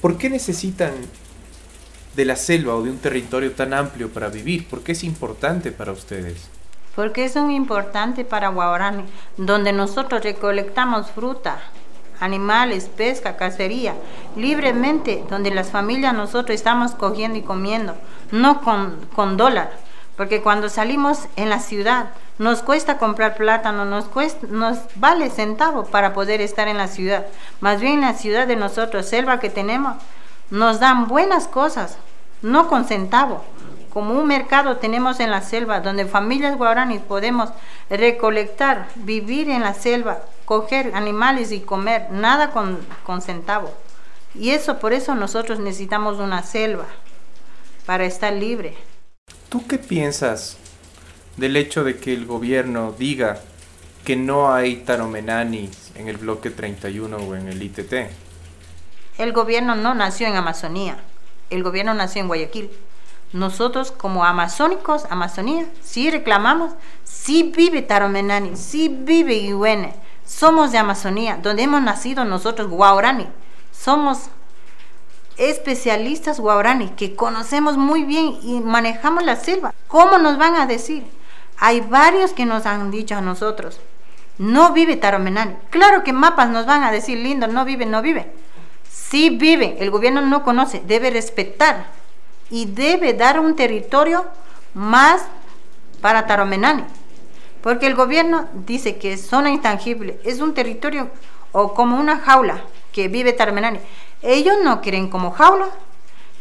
¿Por qué necesitan de la selva o de un territorio tan amplio para vivir? ¿Por qué es importante para ustedes? Porque es muy importante para Guaorani, donde nosotros recolectamos fruta, animales, pesca, cacería, libremente, donde las familias nosotros estamos cogiendo y comiendo, no con, con dólar. Porque cuando salimos en la ciudad, nos cuesta comprar plátano, nos, cuesta, nos vale centavo para poder estar en la ciudad. Más bien en la ciudad de nosotros, selva que tenemos, nos dan buenas cosas, no con centavo. Como un mercado tenemos en la selva, donde familias guaraníes podemos recolectar, vivir en la selva, coger animales y comer, nada con, con centavo. Y eso, por eso nosotros necesitamos una selva, para estar libre. ¿Tú qué piensas del hecho de que el gobierno diga que no hay taromenanis en el bloque 31 o en el ITT? El gobierno no nació en Amazonía, el gobierno nació en Guayaquil. Nosotros como amazónicos, Amazonía, sí reclamamos, sí vive Taromenani, sí vive Iwene. Somos de Amazonía, donde hemos nacido nosotros, Guaorani. Somos especialistas guaorani que conocemos muy bien y manejamos la selva. ¿Cómo nos van a decir? Hay varios que nos han dicho a nosotros, no vive Taromenani. Claro que mapas nos van a decir, lindo, no vive, no vive. Sí vive, el gobierno no conoce, debe respetar y debe dar un territorio más para Taromenani. Porque el gobierno dice que es zona intangible, es un territorio o como una jaula que vive Taromenani. Ellos no quieren como jaula,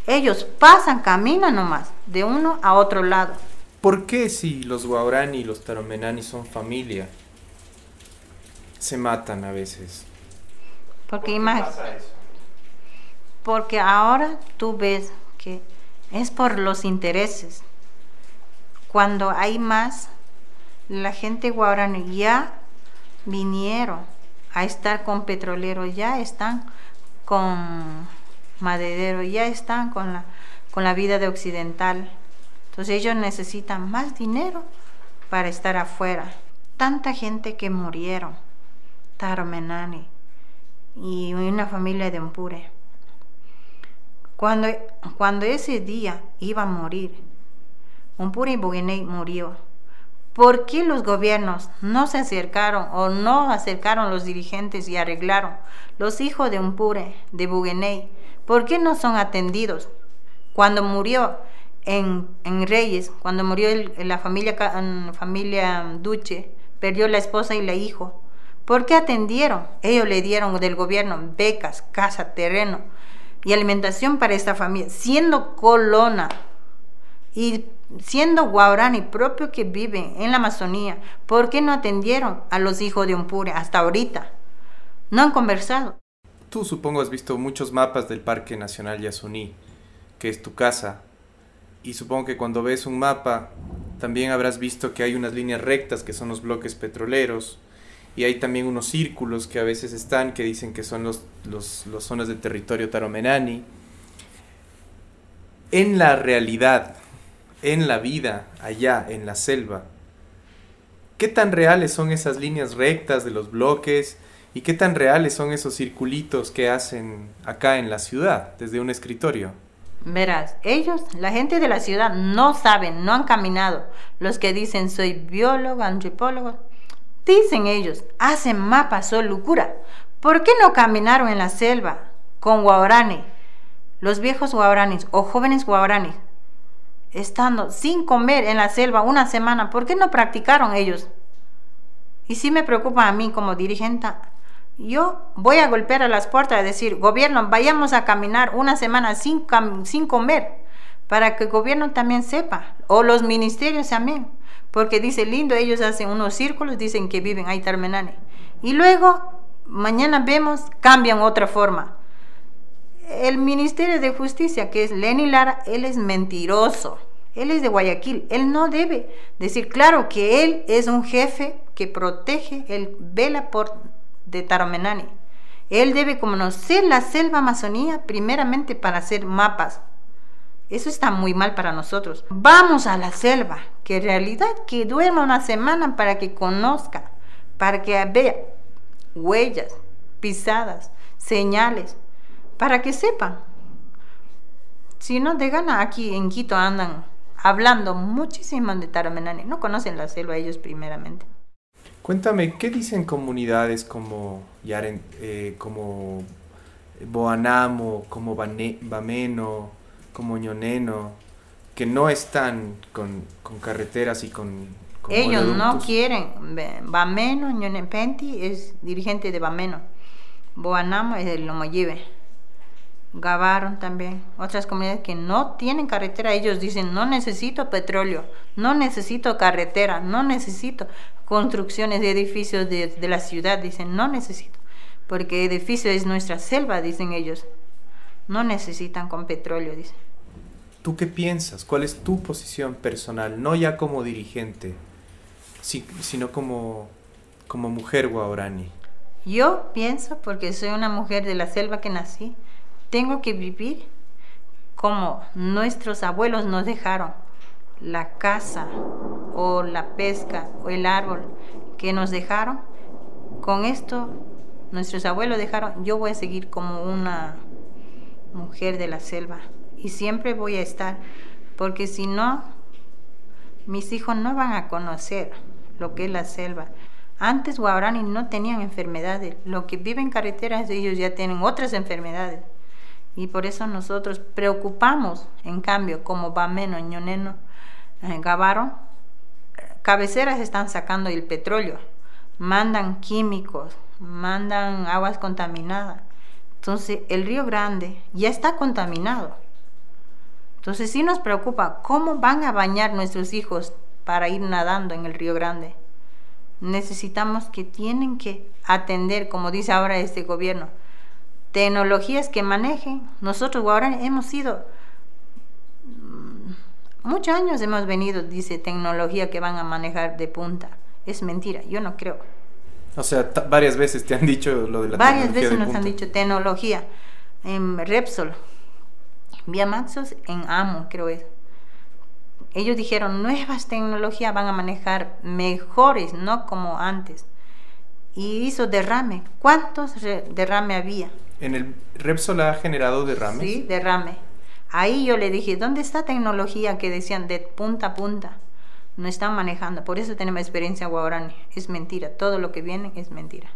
ellos pasan, caminan nomás, de uno a otro lado. ¿Por qué si los Guaurani y los Taromenani son familia, se matan a veces? Porque ¿Por pasa eso? Porque ahora tú ves que es por los intereses. Cuando hay más, la gente guarani ya vinieron a estar con petroleros, ya están con maderero, ya están con la, con la vida de occidental. Entonces ellos necesitan más dinero para estar afuera. Tanta gente que murieron, Taromenani y una familia de Umpure. Cuando, cuando ese día iba a morir, Umpure y Bugueney murió. ¿Por qué los gobiernos no se acercaron o no acercaron los dirigentes y arreglaron? Los hijos de Umpure, de Bugueney, ¿por qué no son atendidos? Cuando murió en, Reyes, cuando murió la familia, familia Duche, perdió la esposa y la hijo. ¿Por qué atendieron? Ellos le dieron del gobierno becas, casa, terreno y alimentación para esta familia, siendo colona y siendo guaurani propio que viven en la Amazonía. ¿Por qué no atendieron a los hijos de Umpure hasta ahorita? No han conversado. Tú supongo has visto muchos mapas del Parque Nacional Yasuní, que es tu casa, y supongo que cuando ves un mapa también habrás visto que hay unas líneas rectas que son los bloques petroleros y hay también unos círculos que a veces están que dicen que son los, los, zonas de territorio taromenani. En la realidad, en la vida, allá, en la selva, ¿qué tan reales son esas líneas rectas de los bloques y qué tan reales son esos circulitos que hacen acá en la ciudad desde un escritorio? Verás, ellos, la gente de la ciudad, no saben, no han caminado. Los que dicen soy biólogo, antropólogo, dicen ellos, hacen mapas, son locura. ¿Por qué no caminaron en la selva con guaurani, los viejos guauranis o jóvenes guauranis, estando sin comer en la selva una semana? ¿Por qué no practicaron ellos? Y sí me preocupa a mí como dirigente yo voy a golpear a las puertas y decir, gobierno, vayamos a caminar una semana sin, sin comer, para que el gobierno también sepa, o los ministerios también, porque dice lindo, ellos hacen unos círculos, dicen que viven ahí Tarmenane, y luego mañana vemos, cambian otra forma. El Ministerio de Justicia, que es Lenny Lara, él es mentiroso. Él es de Guayaquil. Él no debe decir, claro que él es un jefe que protege, él vela por de Taromenani. Él debe conocer la selva amazonía primeramente para hacer mapas. Eso está muy mal para nosotros. Vamos a la selva, que en realidad que duerma una semana para que conozca, para que vea huellas, pisadas, señales, para que sepa Si no, de gana aquí en Quito andan hablando muchísimo de Taramenani. No conocen la selva ellos primeramente. Cuéntame, ¿qué dicen comunidades como, Yaren, eh, como Boanamo, como Bameno, como Ñoneno, que no están con, con carreteras y con... Ellos no quieren. Bameno, Ñonepenti es dirigente de Bameno. Boanamo es el Lomoyive. Gavaron también. Otras comunidades que no tienen carretera, ellos dicen, no necesito petróleo, no necesito carretera, no necesito construcciones de edificios de, de la ciudad, dicen, no necesito porque edificio es nuestra selva, dicen ellos. No necesitan con petróleo, dicen. ¿Tú qué piensas? ¿Cuál es tu posición personal? No ya como dirigente, sino como, como mujer guaurani. Yo pienso, porque soy una mujer de la selva que nací, tengo que vivir como nuestros abuelos nos dejaron, la casa o la pesca o el árbol que nos dejaron. Con esto nuestros abuelos dejaron, yo voy a seguir como una mujer de la selva y siempre voy a estar, porque si no, mis hijos no van a conocer lo que es la selva. Antes Guarani no tenían enfermedades, lo que viven en carreteras ellos ya tienen otras enfermedades. Y por eso nosotros preocupamos, en cambio, como Bameno, Ñoneno, eh, Gavaro, cabeceras están sacando el petróleo, mandan químicos, mandan aguas contaminadas. Entonces el río Grande ya está contaminado. Entonces sí nos preocupa cómo van a bañar nuestros hijos para ir nadando en el río Grande. Necesitamos que tienen que atender, como dice ahora este gobierno, tecnologías que manejen. Nosotros ahora hemos sido, mm, muchos años hemos venido, dice tecnología que van a manejar de punta. Es mentira, yo no creo. O sea, varias veces te han dicho lo de la varias veces nos han dicho tecnología. En Repsol, Vía Maxos, en AMO, creo es. Ellos dijeron, nuevas tecnologías van a manejar mejores, no como antes. Y hizo derrame. ¿Cuántos derrame había? ¿En el Repsol ha generado derrame? Sí, derrame. Ahí yo le dije, ¿dónde está tecnología que decían de punta a punta? no están manejando. Por eso tenemos experiencia guaraní. Es mentira. Todo lo que viene es mentira.